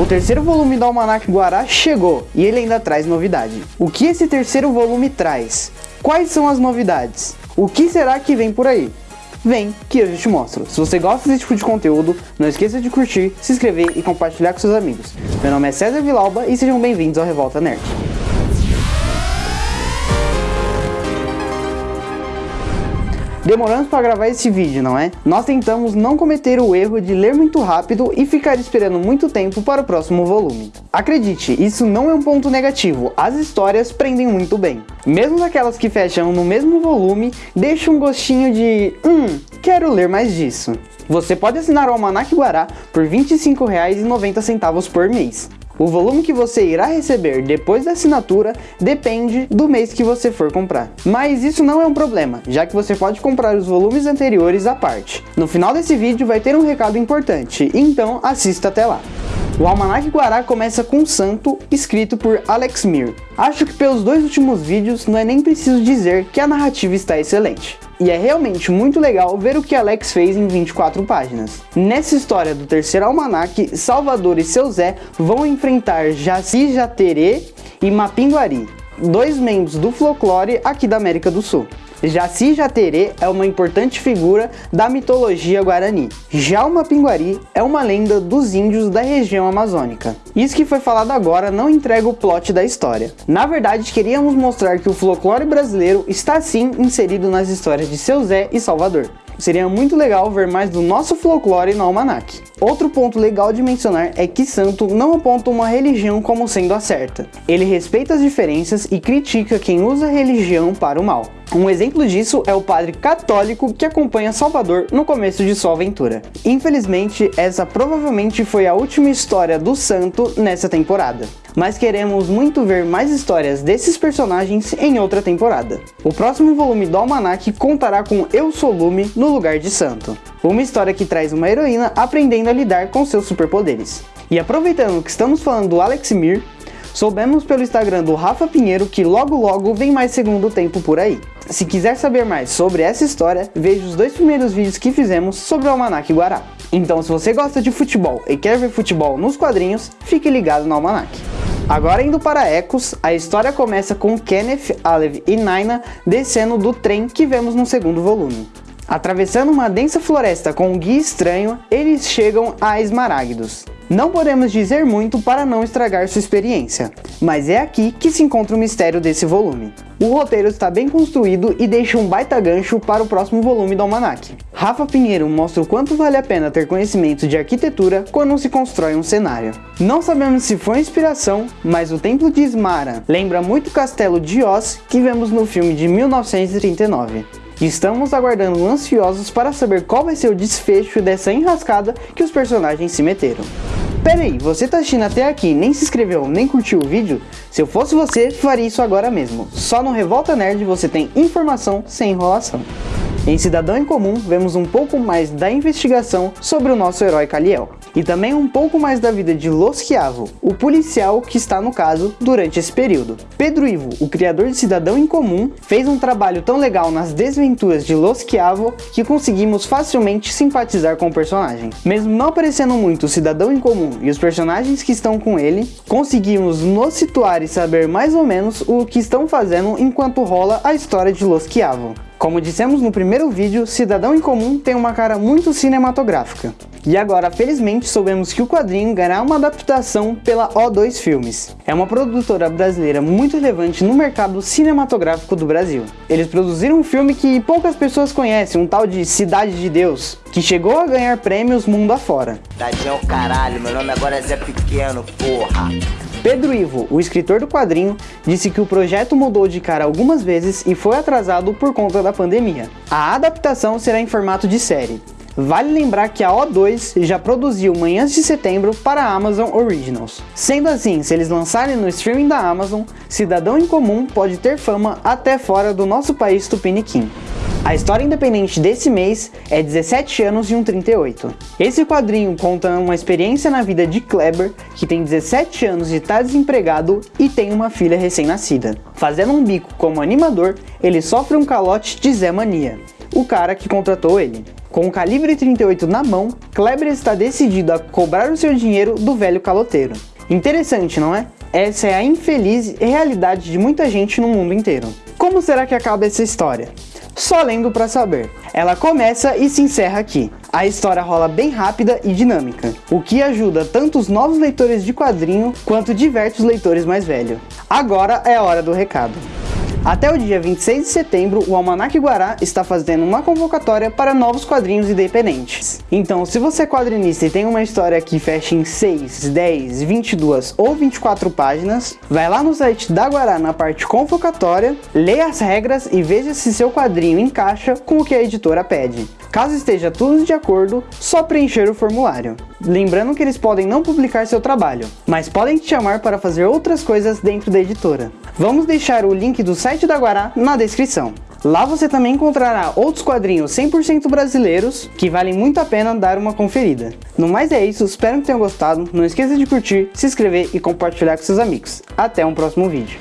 O terceiro volume do Almanac Guará chegou e ele ainda traz novidade. O que esse terceiro volume traz? Quais são as novidades? O que será que vem por aí? Vem que eu já te mostro. Se você gosta desse tipo de conteúdo, não esqueça de curtir, se inscrever e compartilhar com seus amigos. Meu nome é César Vilauba e sejam bem-vindos ao Revolta Nerd. Demoramos para gravar esse vídeo, não é? Nós tentamos não cometer o erro de ler muito rápido e ficar esperando muito tempo para o próximo volume. Acredite, isso não é um ponto negativo, as histórias prendem muito bem. Mesmo aquelas que fecham no mesmo volume, deixam um gostinho de... Hum, quero ler mais disso. Você pode assinar o Almanac Guará por R$ 25,90 por mês. O volume que você irá receber depois da assinatura depende do mês que você for comprar. Mas isso não é um problema, já que você pode comprar os volumes anteriores à parte. No final desse vídeo vai ter um recado importante, então assista até lá. O Almanac Guará começa com Santo, escrito por Alex Mir. Acho que pelos dois últimos vídeos não é nem preciso dizer que a narrativa está excelente. E é realmente muito legal ver o que Alex fez em 24 páginas. Nessa história do terceiro almanac, Salvador e seu Zé vão enfrentar Jaci Jaterê e Mapinguari, dois membros do folclore aqui da América do Sul. Jaci Jaterê é uma importante figura da mitologia guarani. Já o Mapinguari é uma lenda dos índios da região amazônica. Isso que foi falado agora não entrega o plot da história. Na verdade, queríamos mostrar que o folclore brasileiro está sim inserido nas histórias de Seu Zé e Salvador. Seria muito legal ver mais do nosso folclore no almanac. Outro ponto legal de mencionar é que Santo não aponta uma religião como sendo a certa. Ele respeita as diferenças e critica quem usa a religião para o mal. Um exemplo disso é o padre católico que acompanha Salvador no começo de sua aventura. Infelizmente, essa provavelmente foi a última história do santo nessa temporada. Mas queremos muito ver mais histórias desses personagens em outra temporada. O próximo volume do Almanac contará com Eu Sou Lume no lugar de Santo. Uma história que traz uma heroína aprendendo a lidar com seus superpoderes. E aproveitando que estamos falando do Alex Mir, soubemos pelo Instagram do Rafa Pinheiro que logo logo vem mais segundo tempo por aí. Se quiser saber mais sobre essa história, veja os dois primeiros vídeos que fizemos sobre o Almanac Guará. Então se você gosta de futebol e quer ver futebol nos quadrinhos, fique ligado no Almanac. Agora indo para Ecos, a história começa com Kenneth, Alev e Naina descendo do trem que vemos no segundo volume. Atravessando uma densa floresta com um guia estranho, eles chegam a Esmaragdos. Não podemos dizer muito para não estragar sua experiência, mas é aqui que se encontra o mistério desse volume. O roteiro está bem construído e deixa um baita gancho para o próximo volume do Almanac. Rafa Pinheiro mostra o quanto vale a pena ter conhecimento de arquitetura quando se constrói um cenário. Não sabemos se foi inspiração, mas o Templo de Ismara lembra muito o Castelo de Oz que vemos no filme de 1939. Estamos aguardando ansiosos para saber qual vai ser o desfecho dessa enrascada que os personagens se meteram. Pera aí, você tá assistindo até aqui nem se inscreveu nem curtiu o vídeo? Se eu fosse você, faria isso agora mesmo. Só no Revolta Nerd você tem informação sem enrolação. Em Cidadão em Comum, vemos um pouco mais da investigação sobre o nosso herói Kaliel. E também um pouco mais da vida de Los Chiavo, o policial que está no caso durante esse período. Pedro Ivo, o criador de Cidadão em Comum, fez um trabalho tão legal nas desventuras de Los Chiavo que conseguimos facilmente simpatizar com o personagem. Mesmo não aparecendo muito o Cidadão em Comum e os personagens que estão com ele, conseguimos nos situar e saber mais ou menos o que estão fazendo enquanto rola a história de Los Chiavo. Como dissemos no primeiro vídeo, Cidadão em Comum tem uma cara muito cinematográfica. E agora, felizmente, soubemos que o quadrinho ganhará uma adaptação pela O2 Filmes. É uma produtora brasileira muito relevante no mercado cinematográfico do Brasil. Eles produziram um filme que poucas pessoas conhecem, um tal de Cidade de Deus, que chegou a ganhar prêmios mundo afora. Tadinho caralho, meu nome agora é Zé Pequeno, porra. Pedro Ivo, o escritor do quadrinho, disse que o projeto mudou de cara algumas vezes e foi atrasado por conta da pandemia. A adaptação será em formato de série. Vale lembrar que a O2 já produziu Manhãs de Setembro para a Amazon Originals. Sendo assim, se eles lançarem no streaming da Amazon, Cidadão em Comum pode ter fama até fora do nosso país tupiniquim. A história independente desse mês é 17 anos e um 38. Esse quadrinho conta uma experiência na vida de Kleber, que tem 17 anos e está desempregado e tem uma filha recém-nascida. Fazendo um bico como animador, ele sofre um calote de Zé Mania, o cara que contratou ele. Com o calibre 38 na mão, Kleber está decidido a cobrar o seu dinheiro do velho caloteiro. Interessante, não é? Essa é a infeliz realidade de muita gente no mundo inteiro. Como será que acaba essa história? Só lendo para saber. Ela começa e se encerra aqui. A história rola bem rápida e dinâmica, o que ajuda tanto os novos leitores de quadrinho quanto diverte os leitores mais velhos. Agora é a hora do recado. Até o dia 26 de setembro, o Almanac Guará está fazendo uma convocatória para novos quadrinhos independentes. Então, se você é quadrinista e tem uma história que fecha em 6, 10, 22 ou 24 páginas, vai lá no site da Guará na parte convocatória, leia as regras e veja se seu quadrinho encaixa com o que a editora pede. Caso esteja tudo de acordo, só preencher o formulário. Lembrando que eles podem não publicar seu trabalho, mas podem te chamar para fazer outras coisas dentro da editora. Vamos deixar o link do site da Guará na descrição. Lá você também encontrará outros quadrinhos 100% brasileiros que valem muito a pena dar uma conferida. No mais é isso, espero que tenham gostado, não esqueça de curtir, se inscrever e compartilhar com seus amigos. Até um próximo vídeo.